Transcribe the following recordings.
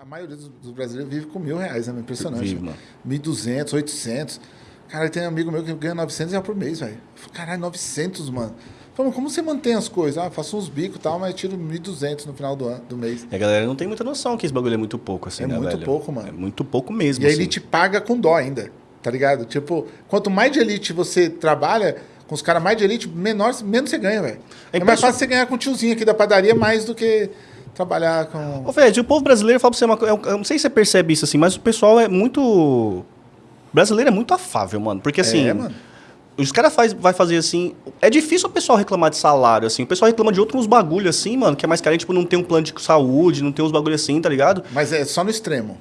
a maioria dos, brasileiros vive com mil reais, é impressionante. Vive, mano. 1.200, 800. Cara, tem um amigo meu que ganha 900 reais por mês, velho. Caralho, 900, mano. Falei, como você mantém as coisas? Ah, faço uns bicos e tal, mas tiro 1.200 no final do, ano, do mês. E a galera não tem muita noção que esse bagulho é muito pouco, assim, É né, muito velho? pouco, mano. É muito pouco mesmo, E assim. ele te paga com dó ainda, tá ligado? Tipo, quanto mais de elite você trabalha, com os caras mais de elite, menor, menos você ganha, velho. É É, mais fácil você ganhar com o tiozinho aqui da padaria mais do que trabalhar com... Ô, Fred, o povo brasileiro, fala pra você uma coisa, eu não sei se você percebe isso assim, mas o pessoal é muito... O brasileiro é muito afável, mano. Porque assim, É, mano. os caras faz, vai fazer assim... É difícil o pessoal reclamar de salário, assim. O pessoal reclama de outros bagulho assim, mano, que é mais carente, tipo, não tem um plano de saúde, não tem uns bagulho assim, tá ligado? Mas é só no extremo.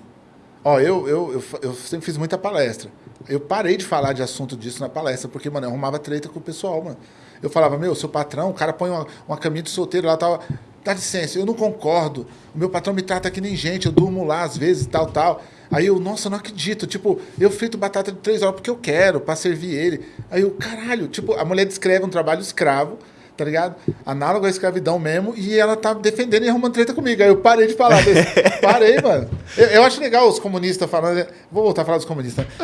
Ó, eu, eu, eu, eu sempre fiz muita palestra. Eu parei de falar de assunto disso na palestra, porque, mano, eu arrumava treta com o pessoal, mano. Eu falava, meu, seu patrão, o cara põe uma, uma caminha de solteiro lá, tal. Dá licença, eu não concordo. O meu patrão me trata que nem gente, eu durmo lá às vezes, tal, tal. Aí eu, nossa, não acredito. Tipo, eu frito batata de três horas porque eu quero, pra servir ele. Aí eu, caralho, tipo, a mulher descreve um trabalho escravo, tá ligado? Análogo à escravidão mesmo, e ela tá defendendo e arrumando treta comigo. Aí eu parei de falar desse. Parei, mano. Eu, eu acho legal os comunistas falando. Vou voltar a falar dos comunistas.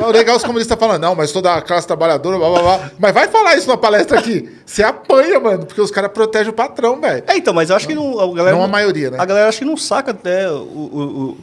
É legal os comunistas falando, não, mas toda a classe trabalhadora, blá blá blá. Mas vai falar isso na palestra aqui. Você apanha, mano, porque os caras protegem o patrão, velho. É, então, mas eu acho que não, a galera... Não a maioria, né? A galera acho que não saca até... O, o- o-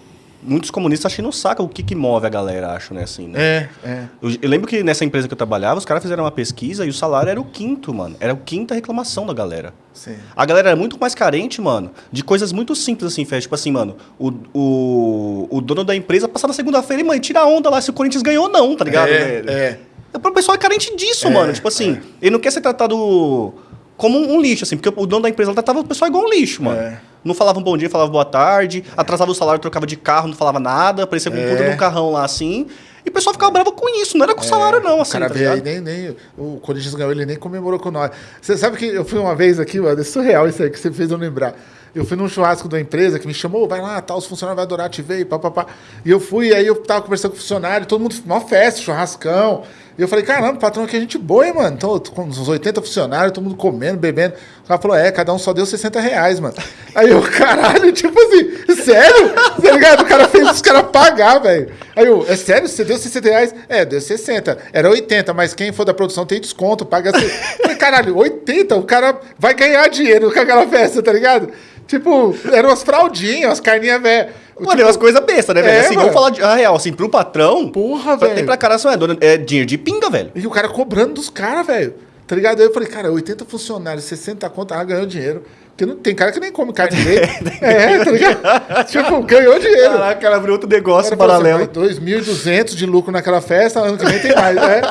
muitos comunistas acho que não sacam o que, que move a galera, acho, né, assim, né? É, é. Eu, eu lembro que nessa empresa que eu trabalhava, os caras fizeram uma pesquisa e o salário era o quinto, mano. Era a quinta reclamação da galera. Sim. A galera era muito mais carente, mano, de coisas muito simples, assim, Fed. Tipo assim, mano, o, o, o dono da empresa passa na segunda-feira e, mano, tira a onda lá se o Corinthians ganhou ou não, tá ligado? É, velho? é. O pessoal é carente disso, É, mano. Tipo assim, ele não quer ser tratado como um, um lixo, assim, porque o dono da empresa tratava o pessoal igual um lixo, mano. É. Não falava um bom dia, falava boa tarde, atrasava o salário, trocava de carro, não falava nada, parecia com um É. puta um carrão lá, assim. E o pessoal ficava bravo com isso, não era com o salário, não, O assim, cara tá veio aí, nem, nem. O Corinthians ganhou, ele nem comemorou com nós. Você sabe que eu fui uma vez aqui, mano, é surreal isso aí que você fez eu lembrar. Eu fui num churrasco da empresa que me chamou, vai lá, tá, os funcionários vão adorar te ver, papapá. E eu fui, aí eu tava conversando com o funcionário, todo mundo, uma festa, churrascão. E eu falei, caramba, patrão, a gente boa, hein, mano. Então, com uns 80 funcionários, todo mundo comendo, bebendo. O cara falou, é, cada um só deu 60 reais, mano. Aí eu, caralho, tipo assim, sério? Tá ligado? O cara fez os caras pagar, velho. Aí eu, é sério? Você deu 60 reais? É, deu 60. Era 80, mas quem for da produção tem desconto, paga falei, caralho, 80? O cara vai ganhar dinheiro com aquela festa, tá ligado? Tipo, eram umas fraldinhas, umas carninhas velhas. Mano, é umas coisas bestas, né, velho? É, assim, vamos mano. falar de a real, assim, pro patrão. Porra, pra- velho. Tem pra cara, é, dona- é dinheiro de pinga, velho. E o cara cobrando dos caras, velho. Tá ligado? Aí eu falei, cara, 80 funcionários, 60 contas, ah, ganhou dinheiro. Porque não tem cara que nem come carne direito. é, tá ligado? tipo, ganhou dinheiro. Caraca, ela abriu outro negócio cara paralelo. Assim, "Vai, 2.200 de lucro naquela festa, ano que vem tem mais. É.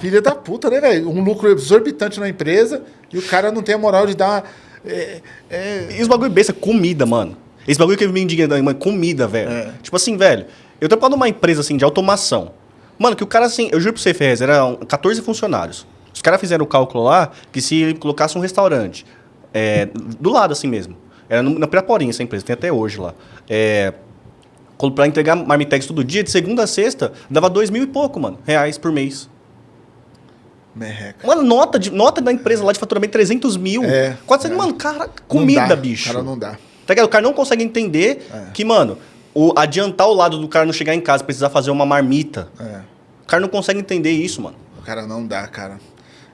Filha da puta, né, velho? Um lucro exorbitante na empresa e o cara não tem a moral de dar uma. É, é, E os bagulho besta, comida, mano. Esse bagulho que me indigna, mano, comida, velho. É. Tipo assim, velho, eu trabalho numa empresa, assim, de automação. Mano, que o cara, assim, eu juro pra você, Ferrez, eram 14 funcionários. Os caras fizeram o cálculo lá que se colocasse um restaurante é, do lado, assim mesmo. Era na Piraporinha essa empresa, tem até hoje lá. É, pra entregar marmitex todo dia, de segunda a sexta, dava dois mil e pouco, mano, reais por mês. Merreca. Uma nota, de, nota da empresa lá de faturamento 300 mil. É, 400, é. Mano, cara, comida, dá, bicho. Cara, não dá. Tá ligado? O cara não consegue entender É. que, mano, o, adiantar o lado do cara não chegar em casa, precisar fazer uma marmita. É. O cara não consegue entender isso, mano. Cara, não dá, cara.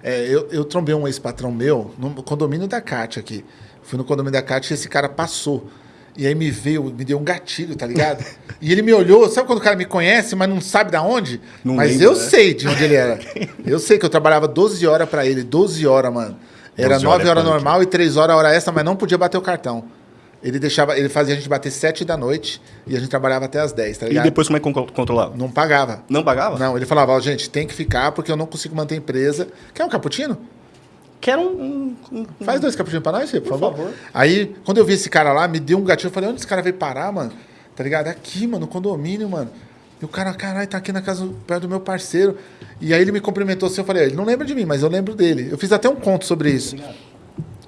É, eu, eu trombei um ex-patrão meu no condomínio da Cátia aqui. Fui no condomínio da Cátia e esse cara passou. E aí me veio, me deu um gatilho, tá ligado? e ele me olhou, sabe quando o cara me conhece, mas não sabe da onde? Não mas lembra, eu né? sei de onde ele era. eu sei que eu trabalhava 12 horas pra ele, 12 horas, mano. Era 12 9 horas é horas punk. normal e 3 horas hora extra, mas não podia bater o cartão. Ele deixava, ele fazia a gente bater 7 da noite e a gente trabalhava até as 10, tá E ligado? depois como é que con- controlava? Não pagava. Não pagava? Não, ele falava, ó, gente, tem que ficar porque eu não consigo manter a empresa. Quer um cappuccino? Quero um... um- um- Faz dois cappuccinos pra nós, por, Por favor. favor. Aí, quando eu vi esse cara lá, me deu um gatilho. Eu falei, onde esse cara veio parar, mano? Tá ligado? Aqui, mano, no condomínio, mano. E o cara, caralho, tá aqui na casa, perto do meu parceiro. E aí ele me cumprimentou assim, eu falei, ele não lembra de mim, mas eu lembro dele. Eu fiz até um conto sobre isso.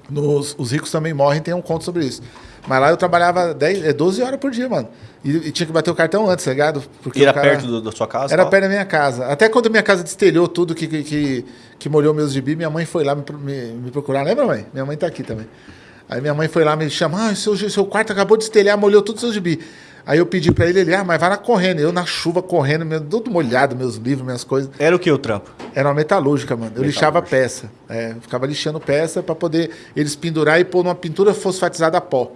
Nos, os ricos também morrem, tem um conto sobre isso. Mas lá eu trabalhava 10, é, 12 horas por dia, mano. E, e tinha que bater o cartão antes, tá ligado? Porque E era cara- perto do- da sua casa? Era tal? perto da minha casa. Até quando minha casa destelhou tudo que, que, que, que molhou meus gibi, minha mãe foi lá me, me, me procurar. Lembra, mãe? Minha mãe tá aqui também. Aí minha mãe foi lá me chamar, ah, seu, seu quarto acabou de estelhar, molhou todos os seus gibi. Aí eu pedi pra ele, ele, ah, mas vai lá correndo. Eu na chuva correndo, meu, tudo molhado, meus livros, minhas coisas. Era o que o trampo? Era uma metalúrgica, mano. Eu lixava peça. É, ficava lixando peça pra poder eles pendurar e pôr numa pintura fosfatizada a pó.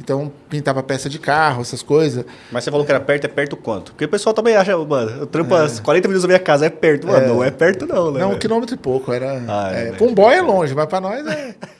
Então, pintava peça de carro, essas coisas. Mas você falou que era perto, é perto quanto? Porque o pessoal também acha, mano, eu trampo é. 40 minutos da minha casa, é perto. Mano, é. não é perto não, né? Não, um quilômetro e pouco. Era, ah, é, é, um boy é longe, mas pra nós é...